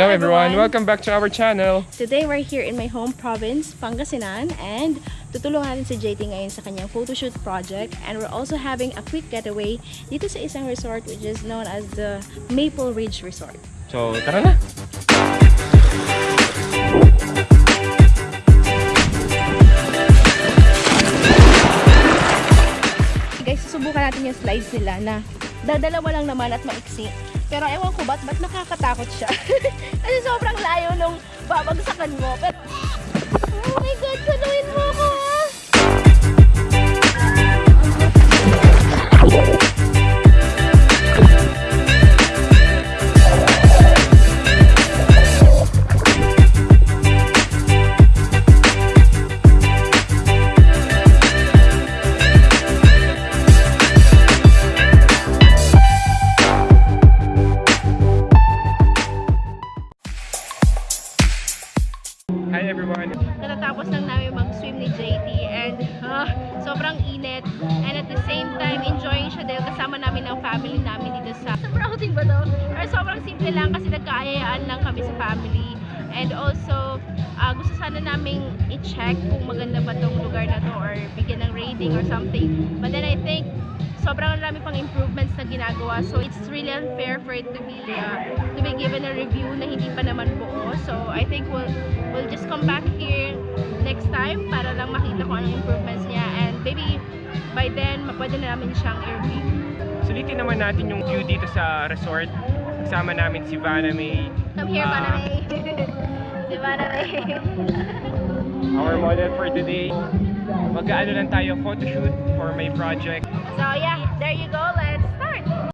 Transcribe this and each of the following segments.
Hello everyone, welcome back to our channel. Today we're here in my home province, Pangasinan, and tutulungan natin si JT ngayon sa kanyang photoshoot project. And we're also having a quick getaway dito sa isang resort which is known as the Maple Ridge Resort. So, tara na! Guys, susubukan natin yung slides nila na dadalawa lang naman at maiksi. Pero ewan ko ba't, ba't nakakatakot siya? Kasi sobrang layo nung babagsakan mo. Pero, Hi everyone! Natatapos lang namin mag-swim ni JT and ah, sobrang init and at the same time enjoying siya dahil kasama namin ang family namin dito sa sobrang outing ba to? Or sobrang simple lang kasi nagkaayaan lang kami sa family and also ah, gusto sana naming i-check kung maganda ba tong lugar na to or bigyan ng rating or something but then I think sobrang dami pang improvements na ginagawa. So it's really unfair for it to be uh, to be given a review na hindi pa naman buo. So I think we'll we'll just come back here next time para lang makita ko anong improvements niya. And maybe by then pwede na namin siyang i-review. Sulitin naman natin yung view dito sa resort. Kasama namin si Vanna May, come here Ah. Maname si Maname our model for today. Mag-ano lang tayo, photoshoot for my project. so yeah there you go let's start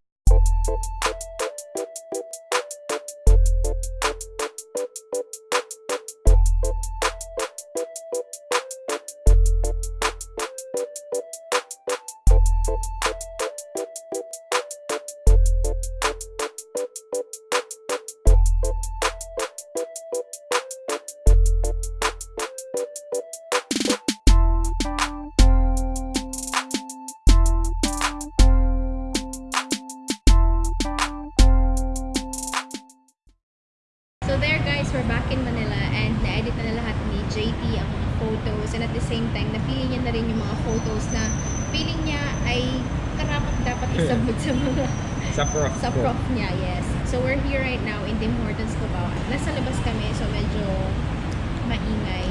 guys, we're back in Manila and na-edit na, na lahat ni JT ang mga photos and at the same time, napili niya na rin yung mga photos na feeling niya ay karapat dapat isubmit sa mga Sa prof. sa prof niya, yes. So we're here right now in Tim Hortons Cubao. Nasa labas kami, so medyo maingay.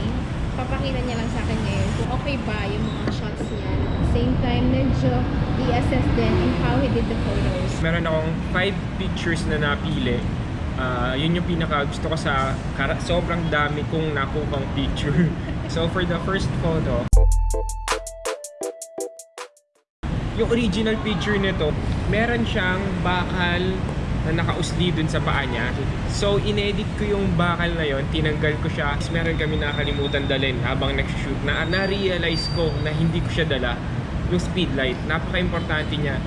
Papakita niya lang sa akin ngayon kung okay ba yung mga shots niya. At the same time, medyo i-assess din in how he did the photos. Meron akong 5 pictures na napili. Ah, yun yung pinaka gusto ko sa sobrang dami kong nakuhang picture. so for the first photo, yung original picture nito, meron siyang bakal na nakausli dun sa paa niya. So, inedit ko yung bakal na yon, tinanggal ko siya. Tapos meron kami nakalimutan dalhin habang nag-shoot na na-realize ko na hindi ko siya dala yung speed light. Napaka-importante niya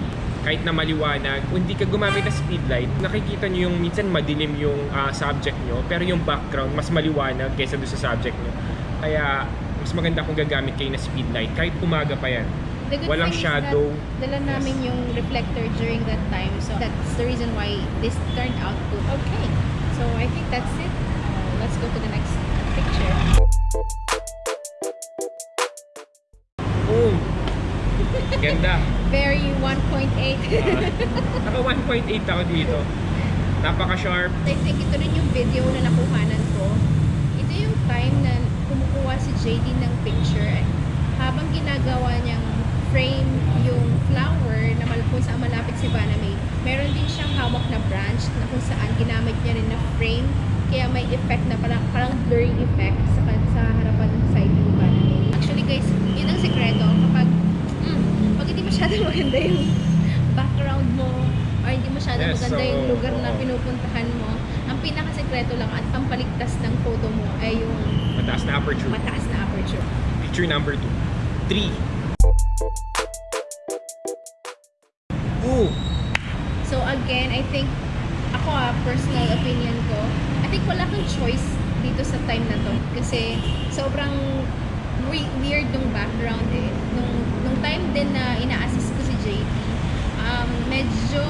kahit na maliwanag, kung hindi ka gumamit ng speed light, nakikita niyo yung minsan madilim yung ah, subject nyo, pero yung background mas maliwanag kaysa doon sa subject nyo. Kaya, mas maganda kung gagamit kayo ng speed light, kahit umaga pa yan. The good Walang shadow. dala namin yung reflector during that time. So that's the reason why this turned out good. Okay. So I think that's it. Uh, let's go to the next Ganda. Very 1.8. Ah, naka 1.8 ako dito. Napaka-sharp. I think ito rin yung video na nakuhanan ko. Ito yung time na kumukuha si JD ng picture habang ginagawa niyang frame yung flower na kung saan malapit si Vanna May. Meron din siyang hawak na branch na kung saan ginamit niya rin na frame kaya may effect na parang, parang blurry effect sa, sa harapan ng side ni Vanna May. Actually guys, yun ang sekreto kapag mm, pag hindi masyadong maganda yung background mo or hindi masyadong Yes, maganda yung so, lugar na oo. pinupuntahan mo, ang pinakasekreto lang at pampaligtas ng photo mo ay yung Mataas na aperture. mataas na aperture. Picture number 2. 3. Ooh! So again, I think ako ah, personal opinion ko, I think wala kang choice dito sa time na to kasi sobrang we- weird yung background eh. Nung, nung time din na ina-assist ko si JT, um, medyo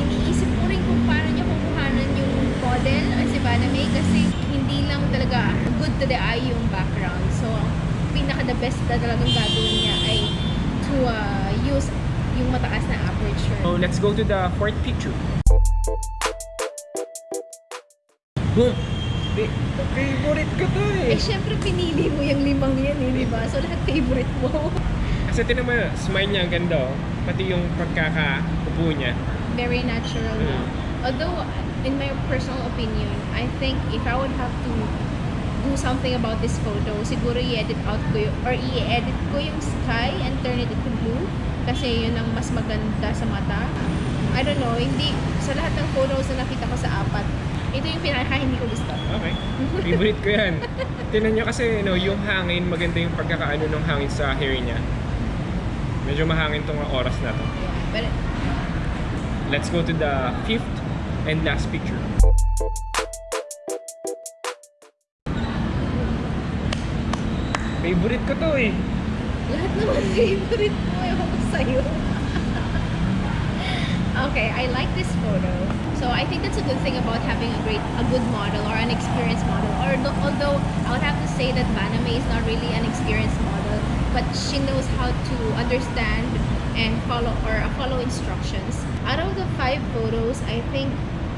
iniisip ko rin kung paano niya yung model or si Baname kasi hindi lang talaga good to the eye yung background. So, pinaka the best na talagang gagawin niya ay to uh, use yung mataas na aperture. So let's go to the fourth picture. Boom! Fa- favorite ko to Eh, eh. syempre pinili mo yung limang yan eh, di ba? So, lahat favorite mo. Kasi tinan mo, smile niya ang ganda oh. Pati yung pagkakaupo niya. Very natural. Mm. Although, in my personal opinion, I think if I would have to do something about this photo, siguro i-edit out ko yung, or i-edit ko yung sky and turn it into blue kasi yun ang mas maganda sa mata. I don't know, hindi, sa lahat ng photos na nakita ko sa apat, ito yung pinaka hindi ko gusto. Okay. Favorite ko yan. Tinan niyo kasi no, yung hangin, maganda yung pagkakaano ng hangin sa hair niya. Medyo mahangin tong oras na to. Yeah, but Let's go to the fifth and last picture. Favorite ko to eh. lahat naman favorite mo, ewan sa'yo. okay, I like this photo. So I think that's a good thing about having a great, a good model or an experienced model. Or although I would have to say that Baname is not really an experienced model, but she knows how to understand and follow or uh, follow instructions. Out of the five photos, I think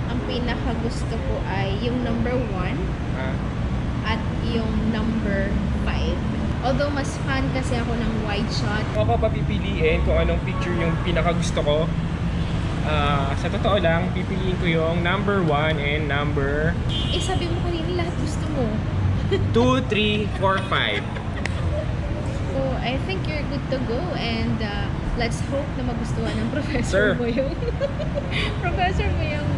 ang pinaka gusto ko ay yung number one Ah, at yung number 5. Although mas fan kasi ako ng wide shot. ako papipiliin kung anong picture yung pinaka gusto ko. Ah, sa totoo lang, pipiliin ko yung number 1 and number Eh sabi mo kanina lahat gusto mo. 2, 3, 4, 5. So I think you're good to go and uh, let's hope na magustuhan ng professor Sir. mo yung professor mo yung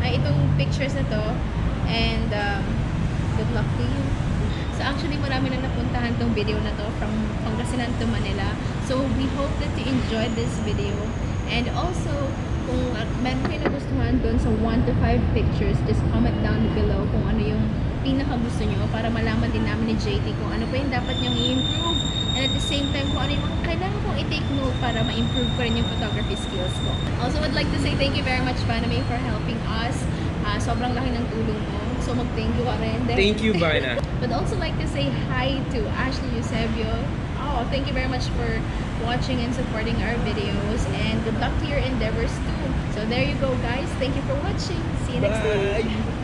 ay itong pictures na to and um, good luck to you. So actually marami na napuntahan tong video na to from Pangasinan to Manila. So we hope that you enjoyed this video and also kung uh, meron kayo nagustuhan doon sa 1 to 5 pictures, just comment down below kung ano yung pinaka gusto nyo para malaman din namin ni JT kung ano pa yung dapat nyong i-improve and at the same time kung ano yung mga i-take note para ma-improve ko rin yung photography skills ko. Also, would like to say thank you very much, Paname, for helping us. Ah, sobrang laki ng tulong mo. So, mag-thank you ka rin. Thank you, Bana. But also like to say hi to Ashley Eusebio. Oh, thank you very much for watching and supporting our videos and good luck to your endeavors too. So there you go guys. Thank you for watching. See you next time. Bye!